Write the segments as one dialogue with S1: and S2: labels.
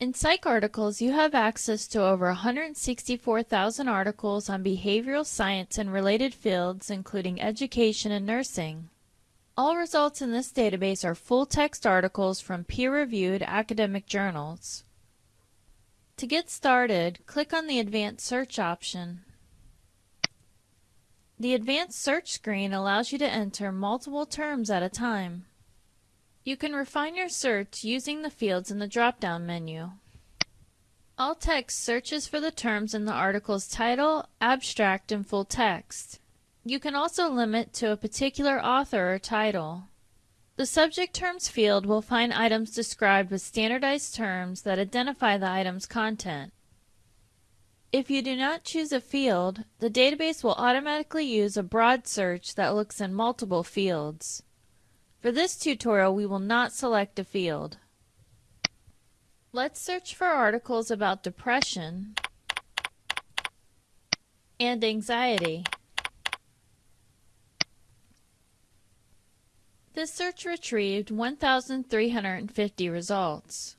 S1: In PsycArticles, you have access to over 164,000 articles on behavioral science and related fields, including education and nursing. All results in this database are full-text articles from peer-reviewed academic journals. To get started, click on the Advanced Search option. The Advanced Search screen allows you to enter multiple terms at a time. You can refine your search using the fields in the drop-down menu. All text searches for the terms in the article's title, abstract, and full text. You can also limit to a particular author or title. The subject terms field will find items described with standardized terms that identify the item's content. If you do not choose a field, the database will automatically use a broad search that looks in multiple fields. For this tutorial, we will not select a field. Let's search for articles about depression and anxiety. This search retrieved 1,350 results.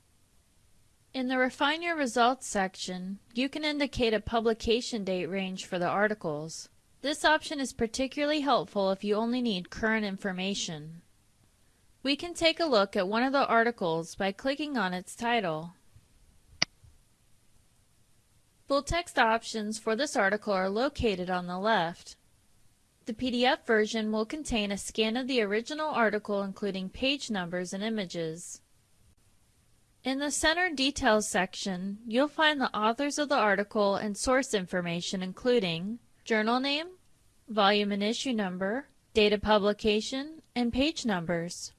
S1: In the Refine Your Results section, you can indicate a publication date range for the articles. This option is particularly helpful if you only need current information. We can take a look at one of the articles by clicking on its title. Full text options for this article are located on the left. The PDF version will contain a scan of the original article including page numbers and images. In the Center Details section, you'll find the authors of the article and source information including journal name, volume and issue number, date of publication, and page numbers.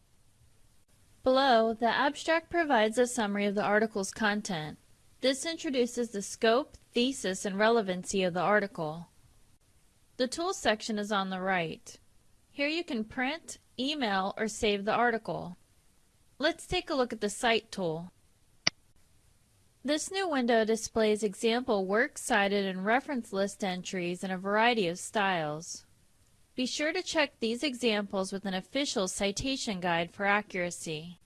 S1: Below, the abstract provides a summary of the article's content. This introduces the scope, thesis, and relevancy of the article. The Tools section is on the right. Here you can print, email, or save the article. Let's take a look at the Cite tool. This new window displays example works cited and reference list entries in a variety of styles. Be sure to check these examples with an official citation guide for accuracy.